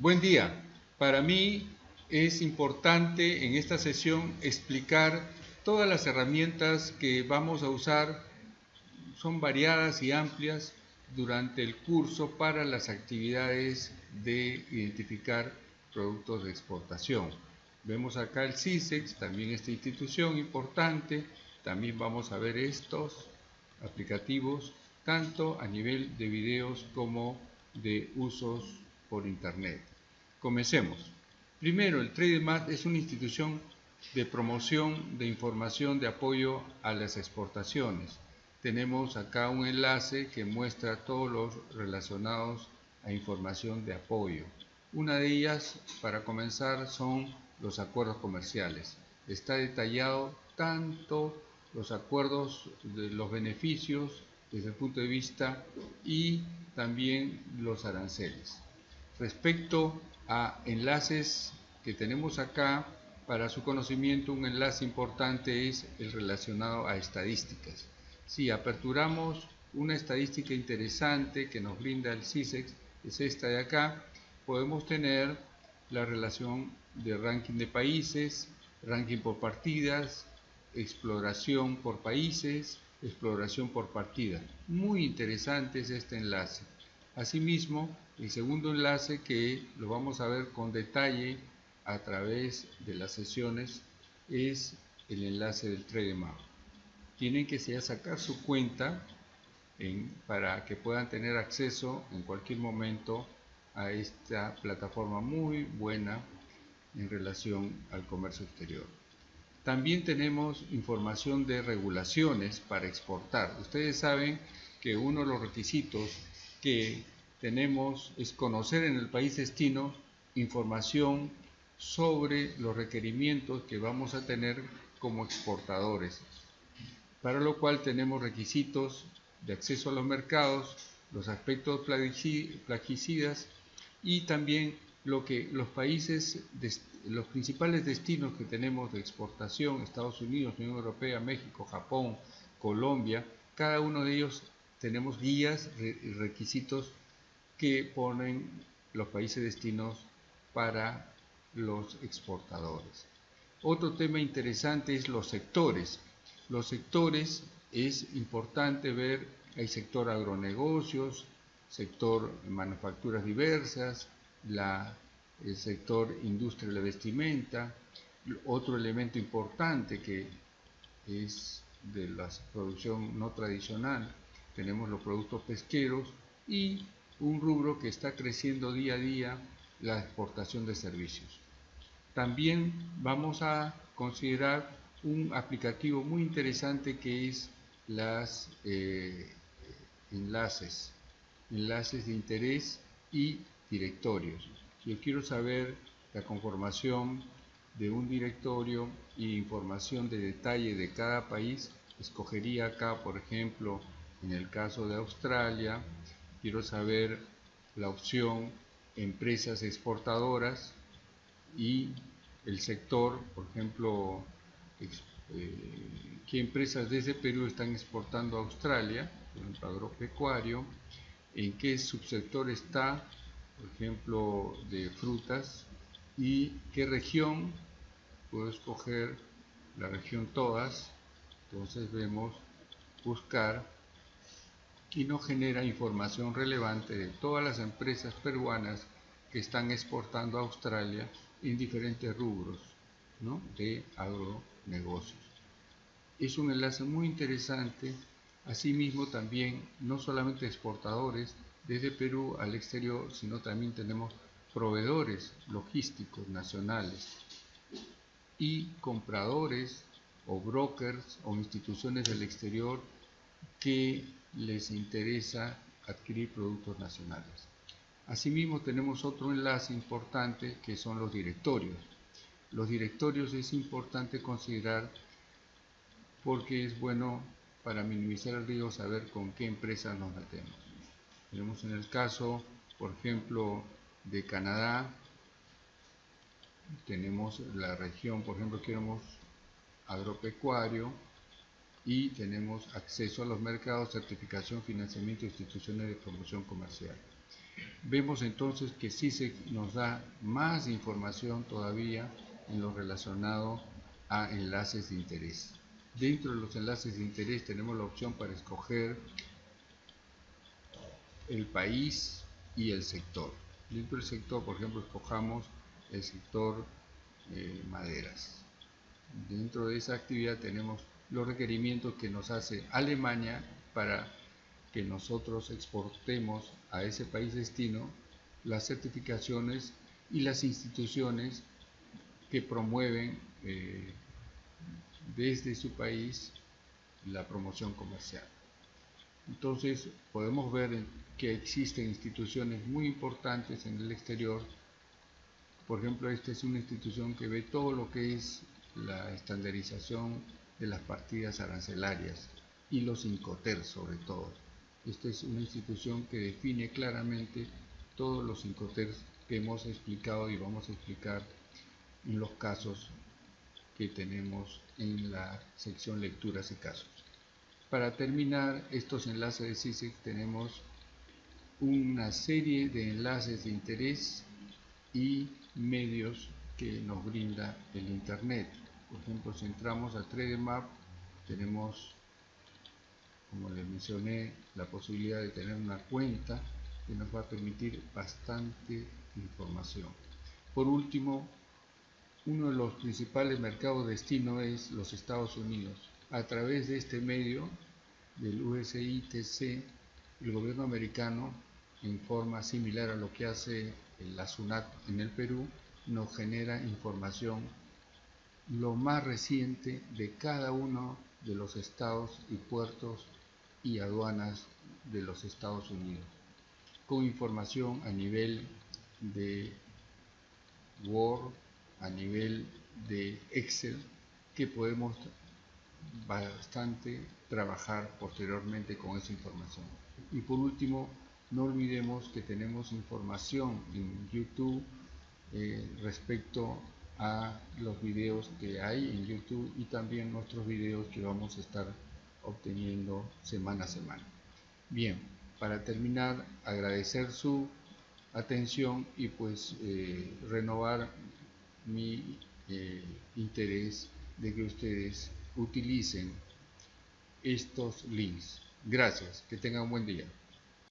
Buen día. Para mí es importante en esta sesión explicar todas las herramientas que vamos a usar. Son variadas y amplias durante el curso para las actividades de identificar productos de exportación. Vemos acá el CISEX, también esta institución importante. También vamos a ver estos aplicativos, tanto a nivel de videos como de usos por Internet. Comencemos. Primero, el TradeMat es una institución de promoción de información de apoyo a las exportaciones. Tenemos acá un enlace que muestra todos los relacionados a información de apoyo. Una de ellas, para comenzar, son los acuerdos comerciales. Está detallado tanto los acuerdos de los beneficios desde el punto de vista y también los aranceles. Respecto a enlaces que tenemos acá, para su conocimiento un enlace importante es el relacionado a estadísticas. Si aperturamos una estadística interesante que nos brinda el CISEX, es esta de acá, podemos tener la relación de ranking de países, ranking por partidas, exploración por países, exploración por partida. Muy interesante es este enlace. Asimismo, el segundo enlace que lo vamos a ver con detalle a través de las sesiones es el enlace del TradeMap. Tienen que sacar su cuenta para que puedan tener acceso en cualquier momento a esta plataforma muy buena en relación al comercio exterior. También tenemos información de regulaciones para exportar. Ustedes saben que uno de los requisitos que tenemos es conocer en el país destino información sobre los requerimientos que vamos a tener como exportadores, para lo cual tenemos requisitos de acceso a los mercados, los aspectos plaguicidas y también lo que los países, los principales destinos que tenemos de exportación, Estados Unidos, Unión Europea, México, Japón, Colombia, cada uno de ellos tenemos guías y requisitos que ponen los países destinos para los exportadores. Otro tema interesante es los sectores. Los sectores es importante ver, hay sector agronegocios, sector manufacturas diversas, el sector industria de la vestimenta. Otro elemento importante que es de la producción no tradicional, tenemos los productos pesqueros y un rubro que está creciendo día a día, la exportación de servicios. También vamos a considerar un aplicativo muy interesante que es las eh, enlaces, enlaces de interés y directorios. Yo quiero saber la conformación de un directorio y información de detalle de cada país, escogería acá, por ejemplo, en el caso de Australia, quiero saber la opción empresas exportadoras y el sector, por ejemplo, eh, qué empresas desde Perú están exportando a Australia, por ejemplo, agropecuario, en qué subsector está, por ejemplo, de frutas, y qué región, puedo escoger la región todas, entonces vemos buscar y nos genera información relevante de todas las empresas peruanas que están exportando a Australia en diferentes rubros de agronegocios. Es un enlace muy interesante, asimismo también no solamente exportadores desde Perú al exterior, sino también tenemos proveedores logísticos nacionales y compradores o brokers o instituciones del exterior que les interesa adquirir productos nacionales. Asimismo tenemos otro enlace importante que son los directorios. Los directorios es importante considerar porque es bueno para minimizar el riesgo saber con qué empresas nos metemos. Tenemos en el caso, por ejemplo, de Canadá, tenemos la región, por ejemplo, queremos agropecuario, y tenemos acceso a los mercados, certificación, financiamiento instituciones de promoción comercial. Vemos entonces que CISEC nos da más información todavía en lo relacionado a enlaces de interés. Dentro de los enlaces de interés tenemos la opción para escoger el país y el sector. Dentro del sector, por ejemplo, escojamos el sector eh, maderas. Dentro de esa actividad tenemos los requerimientos que nos hace Alemania para que nosotros exportemos a ese país destino las certificaciones y las instituciones que promueven eh, desde su país la promoción comercial. Entonces podemos ver que existen instituciones muy importantes en el exterior. Por ejemplo, esta es una institución que ve todo lo que es la estandarización de las partidas arancelarias y los INCOTER sobre todo. Esta es una institución que define claramente todos los INCOTER que hemos explicado y vamos a explicar en los casos que tenemos en la sección lecturas y casos. Para terminar estos enlaces de CISEC tenemos una serie de enlaces de interés y medios que nos brinda el Internet. Por ejemplo, si entramos a 3D tenemos, como les mencioné, la posibilidad de tener una cuenta que nos va a permitir bastante información. Por último, uno de los principales mercados de destino es los Estados Unidos. A través de este medio del USITC, el gobierno americano, en forma similar a lo que hace la SUNAT en el Perú, nos genera información lo más reciente de cada uno de los estados y puertos y aduanas de los Estados Unidos, con información a nivel de Word, a nivel de Excel, que podemos bastante trabajar posteriormente con esa información. Y por último, no olvidemos que tenemos información en YouTube eh, respecto a los videos que hay en YouTube y también nuestros videos que vamos a estar obteniendo semana a semana. Bien, para terminar, agradecer su atención y pues eh, renovar mi eh, interés de que ustedes utilicen estos links. Gracias, que tengan un buen día.